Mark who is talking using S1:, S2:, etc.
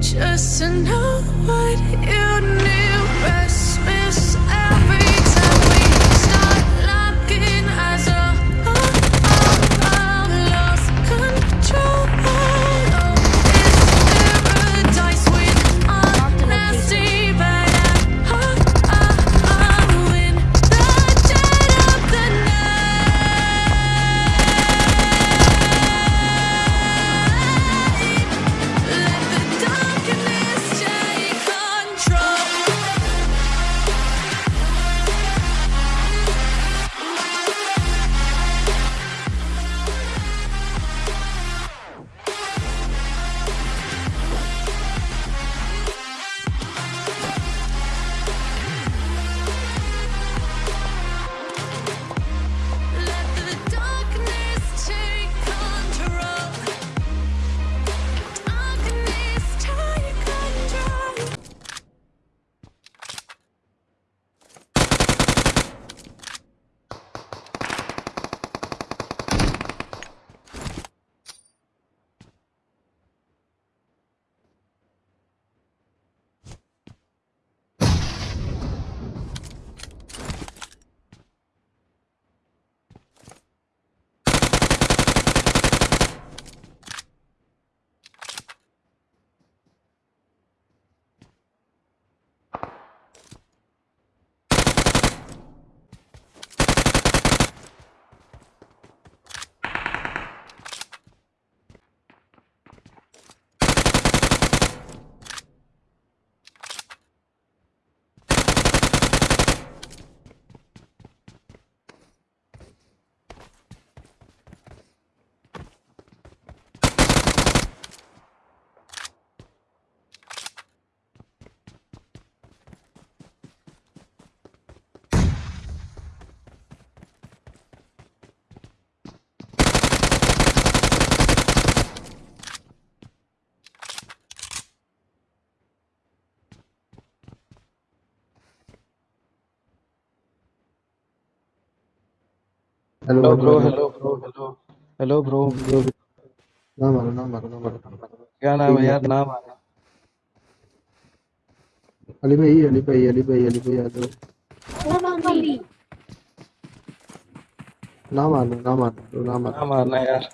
S1: Just to know what you knew.
S2: Hello
S3: bro
S2: hello
S3: bro hello hello bro
S2: ना मारो ना मारो ना मारो
S3: क्या नाम है यार? नाम आना
S2: अली भाई अली भाई अली भाई अली भाई आ जाओ ना मारो ना मारो ना मारो
S3: नाम आना यार।